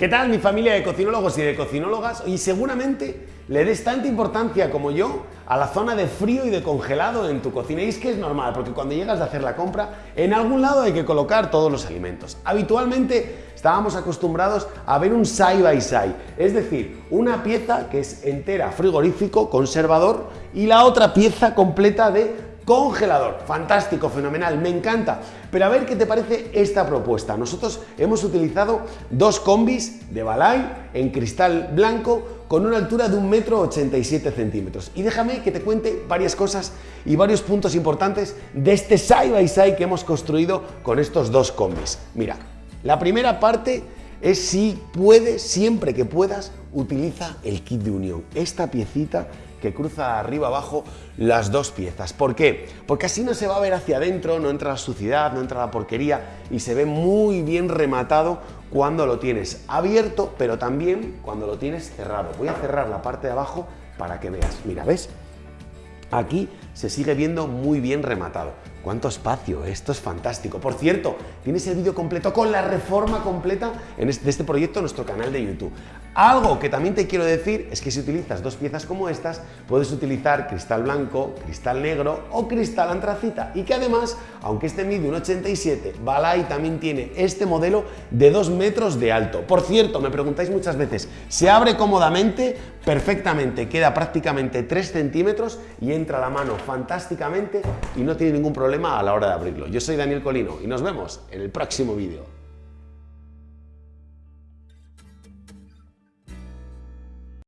¿Qué tal mi familia de cocinólogos y de cocinólogas? Y seguramente le des tanta importancia como yo a la zona de frío y de congelado en tu cocina. Y es que es normal, porque cuando llegas a hacer la compra, en algún lado hay que colocar todos los alimentos. Habitualmente estábamos acostumbrados a ver un side by side, es decir, una pieza que es entera frigorífico, conservador, y la otra pieza completa de congelador. Fantástico, fenomenal, me encanta. Pero a ver qué te parece esta propuesta. Nosotros hemos utilizado dos combis de Balay en cristal blanco con una altura de un metro 87 centímetros. Y déjame que te cuente varias cosas y varios puntos importantes de este side by side que hemos construido con estos dos combis. Mira, la primera parte es si puedes, siempre que puedas, utiliza el kit de unión. Esta piecita que cruza arriba abajo las dos piezas. ¿Por qué? Porque así no se va a ver hacia adentro, no entra la suciedad, no entra la porquería y se ve muy bien rematado cuando lo tienes abierto, pero también cuando lo tienes cerrado. Voy a cerrar la parte de abajo para que veas. Mira, ¿ves? Aquí se sigue viendo muy bien rematado. ¡Cuánto espacio! Esto es fantástico. Por cierto, tienes el vídeo completo con la reforma completa en este, de este proyecto en nuestro canal de YouTube. Algo que también te quiero decir es que si utilizas dos piezas como estas, puedes utilizar cristal blanco, cristal negro o cristal antracita y que además, aunque este mide un 87, Balay también tiene este modelo de 2 metros de alto. Por cierto, me preguntáis muchas veces, ¿se abre cómodamente? Perfectamente, queda prácticamente 3 centímetros y entra la mano fantásticamente y no tiene ningún problema a la hora de abrirlo. Yo soy Daniel Colino y nos vemos en el próximo vídeo.